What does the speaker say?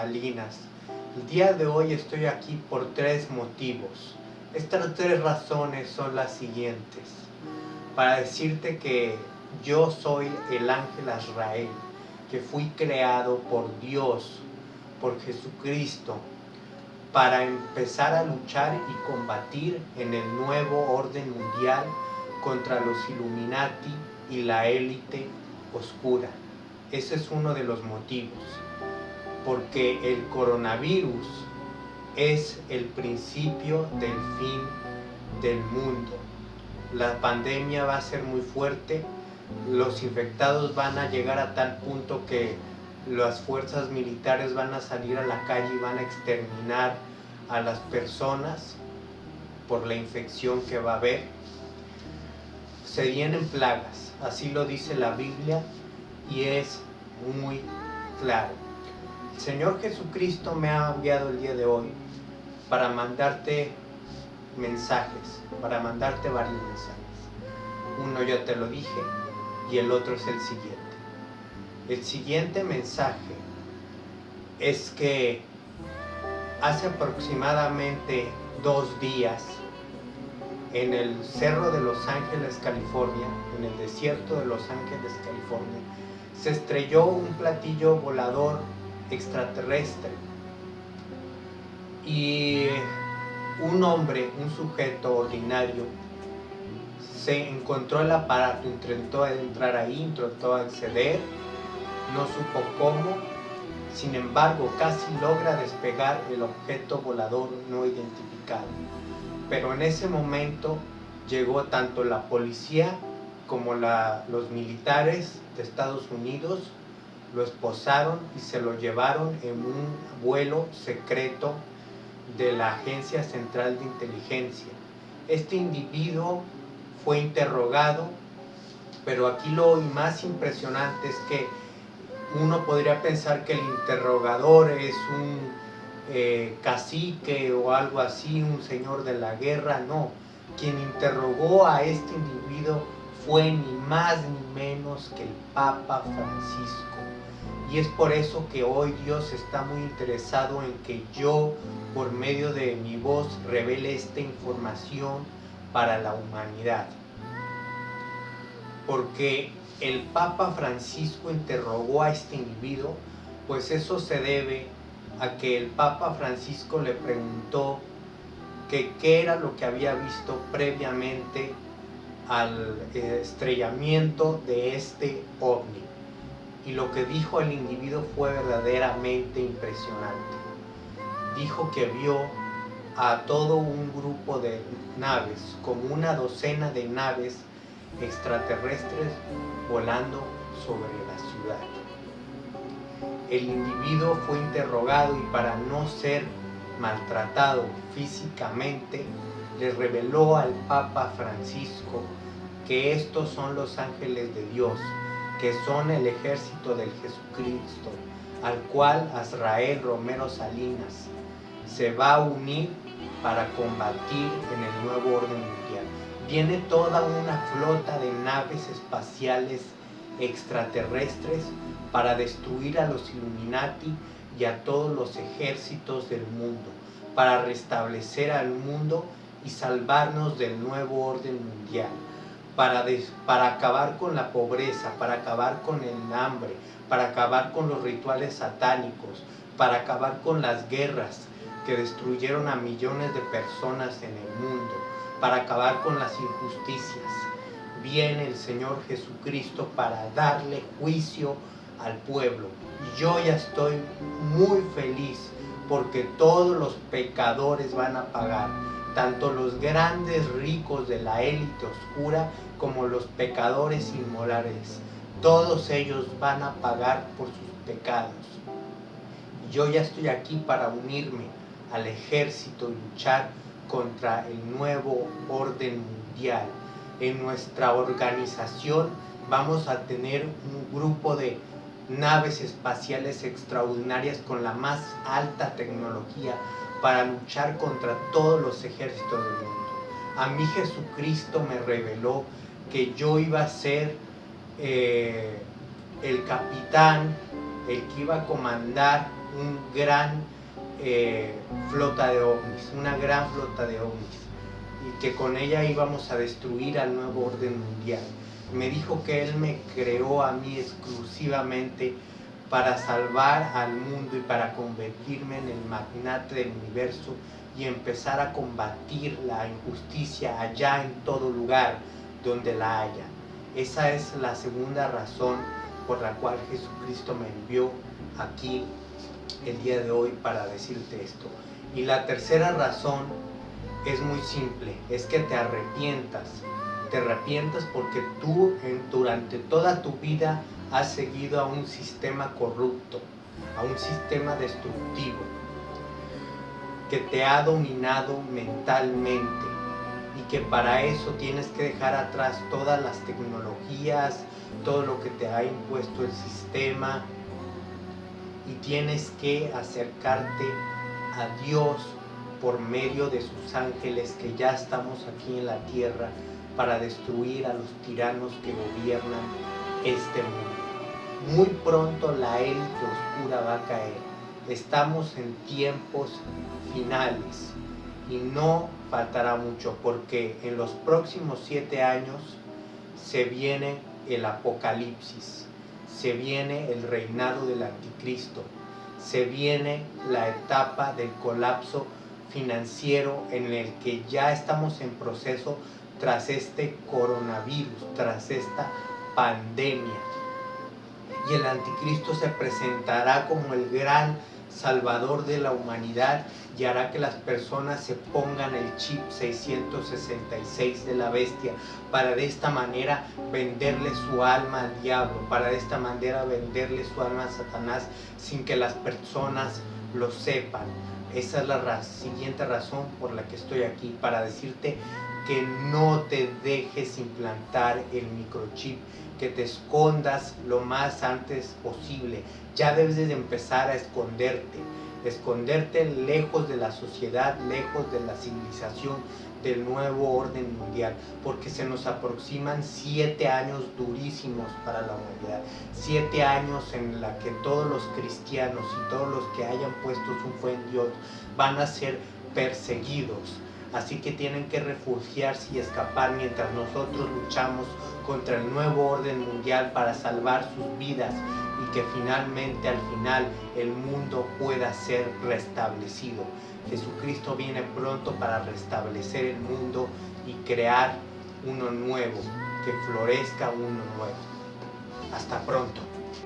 Salinas. El día de hoy estoy aquí por tres motivos. Estas tres razones son las siguientes. Para decirte que yo soy el ángel Azrael, que fui creado por Dios, por Jesucristo, para empezar a luchar y combatir en el nuevo orden mundial contra los Illuminati y la élite oscura. Ese es uno de los motivos, porque el coronavirus es el principio del fin del mundo. La pandemia va a ser muy fuerte, los infectados van a llegar a tal punto que las fuerzas militares van a salir a la calle y van a exterminar a las personas por la infección que va a haber. Se vienen plagas, así lo dice la Biblia y es muy claro. Señor Jesucristo me ha enviado el día de hoy para mandarte mensajes, para mandarte varios mensajes. Uno ya te lo dije y el otro es el siguiente. El siguiente mensaje es que hace aproximadamente dos días en el Cerro de Los Ángeles, California, en el desierto de Los Ángeles, California, se estrelló un platillo volador extraterrestre y un hombre, un sujeto ordinario, se encontró el aparato, intentó entrar ahí, intentó acceder, no supo cómo, sin embargo casi logra despegar el objeto volador no identificado. Pero en ese momento llegó tanto la policía como los militares de Estados Unidos, lo esposaron y se lo llevaron en un vuelo secreto de la Agencia Central de Inteligencia. Este individuo fue interrogado, pero aquí lo más impresionante es que uno podría pensar que el interrogador es un eh, cacique o algo así, un señor de la guerra, no. Quien interrogó a este individuo fue ni más ni menos que el Papa Francisco. Y es por eso que hoy Dios está muy interesado en que yo, por medio de mi voz, revele esta información para la humanidad. Porque el Papa Francisco interrogó a este individuo, pues eso se debe a que el Papa Francisco le preguntó que qué era lo que había visto previamente al estrellamiento de este ovni. Y lo que dijo el individuo fue verdaderamente impresionante. Dijo que vio a todo un grupo de naves, como una docena de naves extraterrestres volando sobre la ciudad. El individuo fue interrogado y para no ser maltratado físicamente, le reveló al Papa Francisco que estos son los ángeles de Dios, que son el ejército del Jesucristo, al cual Azrael Romero Salinas se va a unir para combatir en el nuevo orden mundial. Viene toda una flota de naves espaciales extraterrestres para destruir a los Illuminati y a todos los ejércitos del mundo, para restablecer al mundo y salvarnos del nuevo orden mundial, para, para acabar con la pobreza, para acabar con el hambre, para acabar con los rituales satánicos, para acabar con las guerras que destruyeron a millones de personas en el mundo, para acabar con las injusticias. Viene el Señor Jesucristo para darle juicio al pueblo. Y yo ya estoy muy feliz porque todos los pecadores van a pagar, tanto los grandes ricos de la élite oscura como los pecadores inmorales. Todos ellos van a pagar por sus pecados. Yo ya estoy aquí para unirme al ejército y luchar contra el nuevo orden mundial. En nuestra organización vamos a tener un grupo de naves espaciales extraordinarias con la más alta tecnología para luchar contra todos los ejércitos del mundo. A mí Jesucristo me reveló que yo iba a ser eh, el capitán, el que iba a comandar un gran eh, flota de ovnis, una gran flota de ovnis, y que con ella íbamos a destruir al nuevo orden mundial. Me dijo que él me creó a mí exclusivamente para salvar al mundo y para convertirme en el magnate del universo y empezar a combatir la injusticia allá en todo lugar donde la haya. Esa es la segunda razón por la cual Jesucristo me envió aquí el día de hoy para decirte esto. Y la tercera razón es muy simple, es que te arrepientas. Te arrepientas porque tú durante toda tu vida has seguido a un sistema corrupto, a un sistema destructivo, que te ha dominado mentalmente y que para eso tienes que dejar atrás todas las tecnologías, todo lo que te ha impuesto el sistema y tienes que acercarte a Dios por medio de sus ángeles que ya estamos aquí en la tierra para destruir a los tiranos que gobiernan este mundo. Muy pronto la élite oscura va a caer. Estamos en tiempos finales y no faltará mucho porque en los próximos siete años se viene el apocalipsis, se viene el reinado del anticristo, se viene la etapa del colapso financiero en el que ya estamos en proceso tras este coronavirus, tras esta pandemia. Y el anticristo se presentará como el gran salvador de la humanidad y hará que las personas se pongan el chip 666 de la bestia para de esta manera venderle su alma al diablo, para de esta manera venderle su alma a Satanás sin que las personas lo sepan. Esa es la siguiente razón por la que estoy aquí, para decirte que no te dejes implantar el microchip, que te escondas lo más antes posible. Ya debes de empezar a esconderte, esconderte lejos de la sociedad, lejos de la civilización, del nuevo orden mundial, porque se nos aproximan siete años durísimos para la humanidad, siete años en la que todos los cristianos y todos los que hayan puesto su fe en Dios van a ser perseguidos. Así que tienen que refugiarse y escapar mientras nosotros luchamos contra el nuevo orden mundial para salvar sus vidas y que finalmente al final el mundo pueda ser restablecido. Jesucristo viene pronto para restablecer el mundo y crear uno nuevo, que florezca uno nuevo. Hasta pronto.